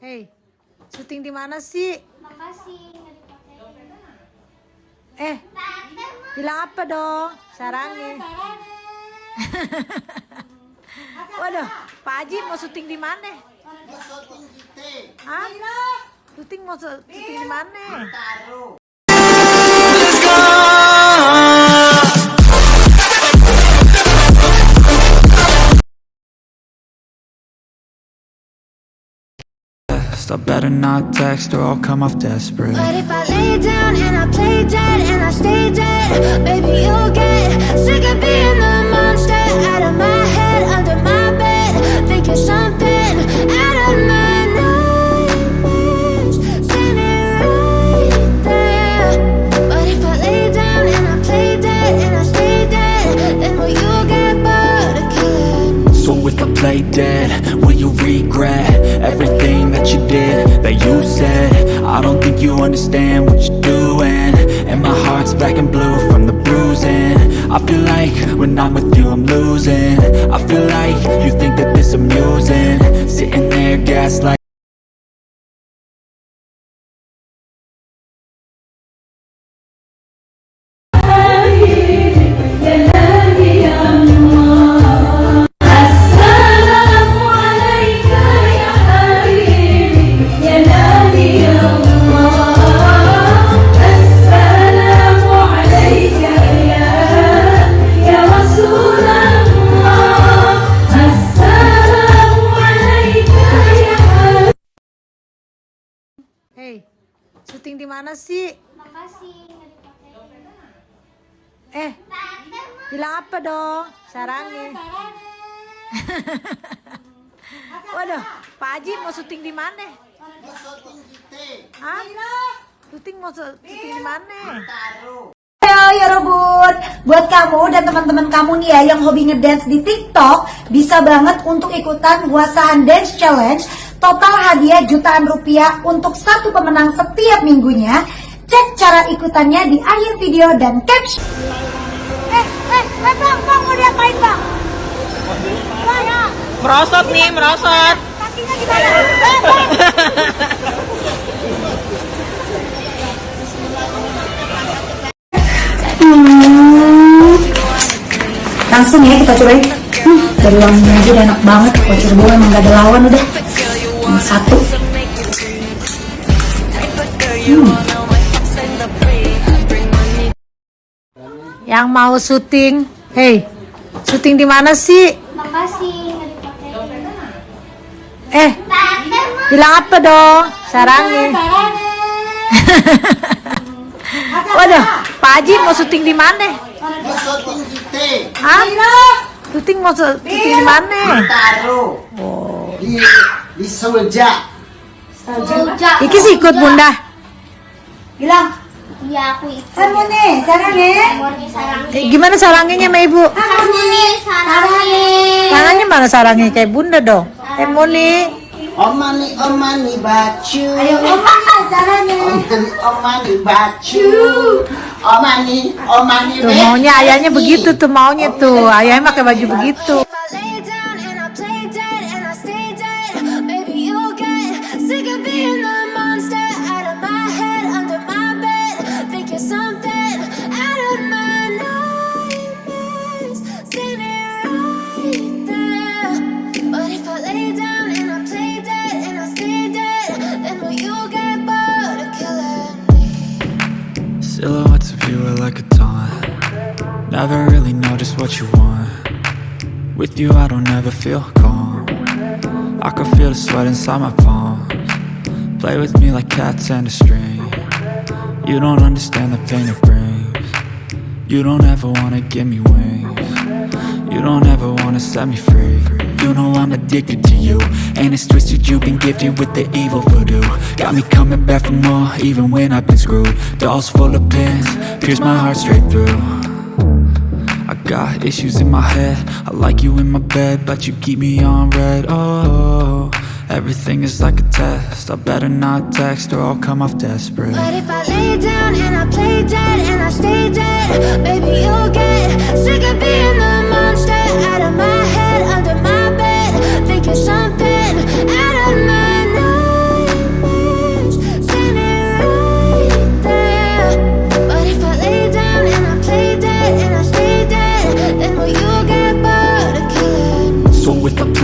Hei, syuting di mana sih? Makasih. Eh, bilang apa dong? Sarangnya. Waduh, Pak Haji mau syuting di mana? Hah? Syuting mau syuting di mana? I better not text or I'll come off desperate But if I lay down and I play dead and I stay dead, baby, you'll get sick of being the monster out of my head, under my bed, thinking something out of my nightmares, standing right there. But if I lay down and I play dead and I stay dead, then will you get bored of killing? So if I play dead, that you said? I don't think you understand what you're doing. And my heart's black and blue from the bruising. I feel like when I'm with you I'm losing. I feel like you think that this amusing. Sitting there gaslighting syuting di mana sih? Makasih. Eh, bilang apa dong? Sarangnya. Waduh, Pak Haji mau syuting di mana? Hah? Syuting mau syuting di mana? Halo ya Robun, buat kamu dan teman-teman kamu nih ya yang hobi ngedance di TikTok bisa banget untuk ikutan Wasahan Dance Challenge. Total hadiah jutaan rupiah untuk satu pemenang setiap minggunya. Cek cara ikutannya di akhir video dan caption. Eh, eh, eh bang, bang mau diapain bang? Bang, ya, Merosot nih, merosot. kakinya gimana? Eh, bang. Langsung ya kita cobain. Hmm, dari wanginya aja udah enak banget. Voucher gue emang gak ada lawan udah. Satu. Yang mau syuting, hei, syuting di mana sih? Makasih. Eh, bilang apa dong? Sarangnya. Waduh, Pak Haji mau syuting di mana? Hah? Syuting mau syuting di mana? Taruh di di Solja. Iki sih ikut bunda. Bilang, Iya, aku ikut. nih, sarang. Eh, gimana sarangnya sama ibu? Kamu nih sarang. Tangannya mana sarangnya kayak bunda dong? Eh Moni, Omani omani baju. Ayo, oma nih, sarangnya. Omani omani baju. Omani omani tuh maunya ayahnya begitu tuh maunya tuh. Ayahnya pakai baju begitu. Never really know just what you want. With you I don't ever feel calm. I can feel the sweat inside my palms. Play with me like cats and a string. You don't understand the pain it brings. You don't ever wanna give me wings. You don't ever wanna set me free. You know I'm addicted to you And it's twisted. You've been gifted with the evil voodoo. Got me coming back for more even when I've been screwed. Dolls full of pins, pierce my heart straight through got issues in my head. I like you in my bed But you keep me on read. Oh, everything is like a test. I better not text or I'll come off desperate. But if I lay down and I play dead and I stay dead, baby, you'll get sick of being the monster out of my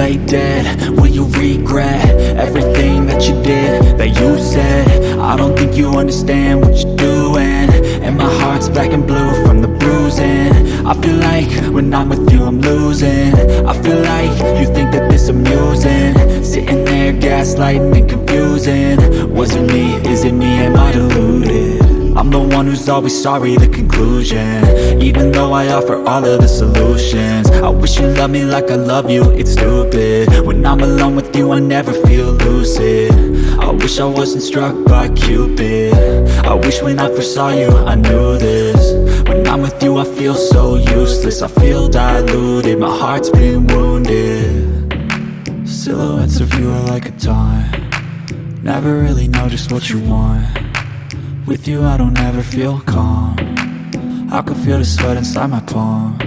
lay dead. Will you regret everything that you did, that you said? I don't think you understand what you're doing. And my heart's black and blue from the bruising. I feel like when I'm with you I'm losing. I feel like you think that this amusing. Sitting there gaslighting and confusing. Was it me, is it me, am I deluded? I'm the one who's always sorry, the conclusion. Even though I offer all of the solutions. I wish you loved me like I love you, it's stupid. When I'm alone with you, I never feel lucid. I wish I wasn't struck by Cupid. I wish when I first saw you, I knew this. When I'm with you, I feel so useless. I feel diluted, my heart's been wounded. Silhouettes of you are like a taunt. Never really know just what you want with you I don't ever feel calm. I can feel the sweat inside my palm.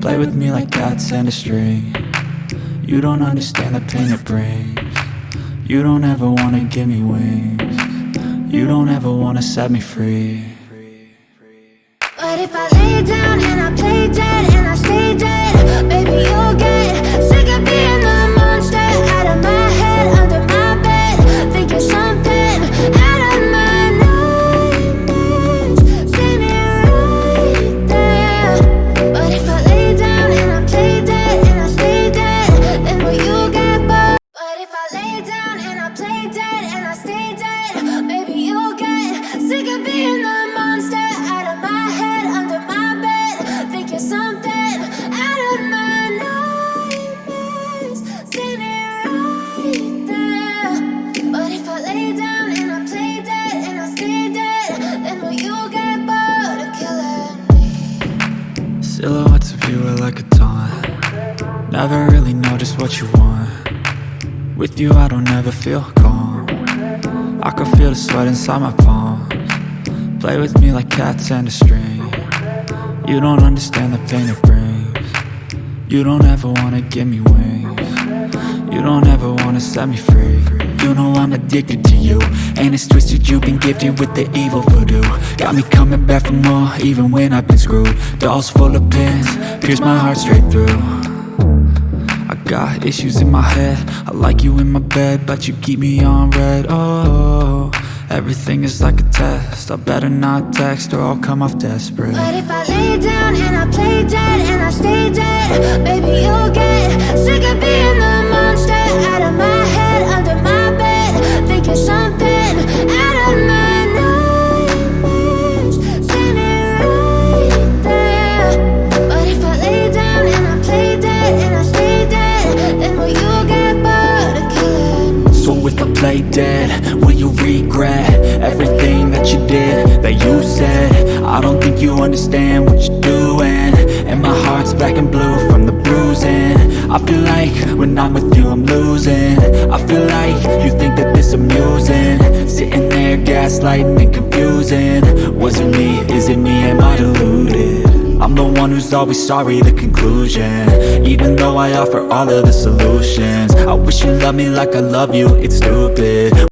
Play with me like cats and a string. You don't understand the pain it brings. You don't ever wanna give me wings. You don't ever wanna set me free. But if I lay down and I play dead and I stay dead, baby Silhouettes of you are like a taunt. Never really know just what you want. With you I don't ever feel calm. I can feel the sweat inside my palms. Play with me like cats and a string. You don't understand the pain it brings. You don't ever wanna give me wings You don't ever wanna set me free. You know I'm addicted to you. And it's twisted you've been gifted with the evil voodoo. Got me coming back for more even when I've been screwed. Dolls full of pins, pierce my heart straight through. I got issues in my head. I like you in my bed But you keep me on read. Oh, everything is like a test. I better not text or I'll come off desperate. But if I lay down and I play dead and I stay dead, baby you'll get sick of being Play dead, will you regret everything that you did, that you said? I don't think you understand what you're doing. And my heart's black and blue from the bruising. I feel like when I'm with you I'm losing. I feel like you think that this amusing. Sitting there gaslighting and confusing. Was it me, is it me, am I deluded? I'm the one who's always sorry, the conclusion. Even though I offer all of the solutions I wish you loved me like I love you, it's stupid